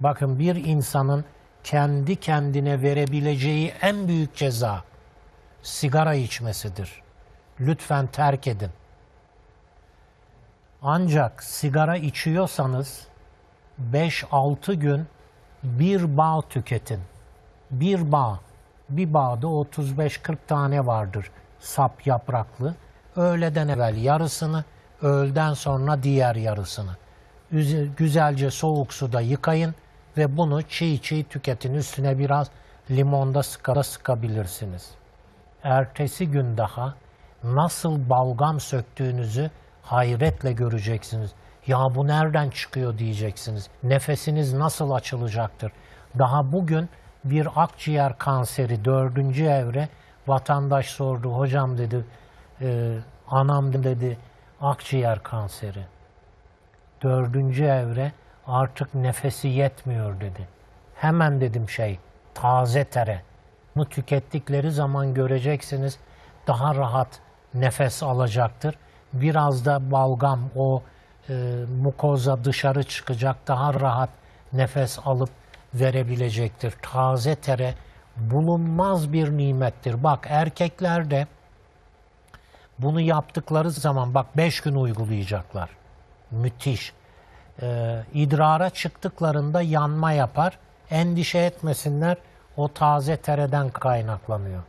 Bakın bir insanın kendi kendine verebileceği en büyük ceza sigara içmesidir. Lütfen terk edin. Ancak sigara içiyorsanız 5-6 gün bir bağ tüketin. Bir bağ. Bir bağda 35-40 tane vardır sap yapraklı. Öğleden evvel yarısını, öğleden sonra diğer yarısını. Üze- Güzelce soğuk suda yıkayın ve bunu çiğ çiğ tüketin. Üstüne biraz limonda sıka sıkabilirsiniz. Ertesi gün daha nasıl balgam söktüğünüzü hayretle göreceksiniz. Ya bu nereden çıkıyor diyeceksiniz. Nefesiniz nasıl açılacaktır. Daha bugün bir akciğer kanseri dördüncü evre vatandaş sordu. Hocam dedi, e, anam dedi akciğer kanseri. Dördüncü evre artık nefesi yetmiyor dedi. Hemen dedim şey taze tere. Bunu tükettikleri zaman göreceksiniz daha rahat nefes alacaktır. Biraz da balgam o e, mukoza dışarı çıkacak daha rahat nefes alıp verebilecektir. Taze tere bulunmaz bir nimettir. Bak erkeklerde bunu yaptıkları zaman bak beş gün uygulayacaklar. Müthiş. Ee, idrara çıktıklarında yanma yapar. Endişe etmesinler. O taze tereden kaynaklanıyor.